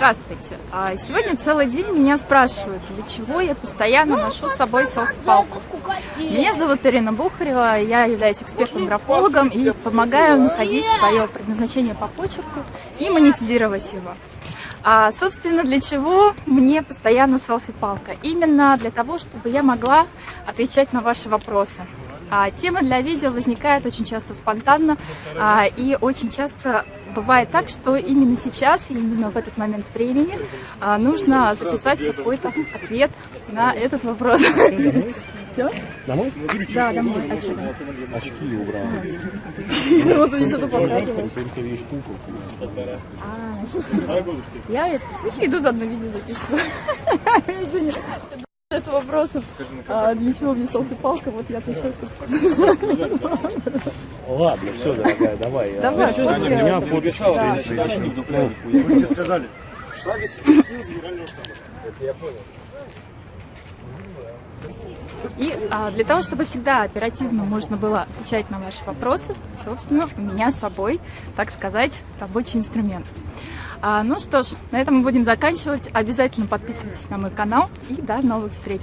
Здравствуйте. А, Сегодня целый день меня спрашивают, для чего я постоянно ношу с собой селфи-палку. Меня зовут Ирина Бухарева, я являюсь экспертом-графологом и помогаю находить свое предназначение по почерку и монетизировать его. А, собственно, для чего мне постоянно селфи-палка? Именно для того, чтобы я могла отвечать на ваши вопросы. А, тема для видео возникает очень часто спонтанно а, и очень часто бывает так, что именно сейчас, именно в этот момент времени а, нужно записать какой-то ответ на этот вопрос. Все? Домой? Да, домой. Очки убрал. Вот они что-то показывают. А, Я иду заодно видео записываю. С вопросом, а, для чего мне селфи-палка, вот я отвечаю, собственно. Ладно, все, дорогая, давай. я- Давай, Аня, после- меня фоточку Да. Вы же тебе сказали. Шла весь генерального штаба. Это я понял. И а, для того, чтобы всегда оперативно можно было отвечать на ваши вопросы, собственно, у меня с собой, так сказать, рабочий инструмент. А, ну что ж, на этом мы будем заканчивать. Обязательно подписывайтесь на мой канал и до новых встреч!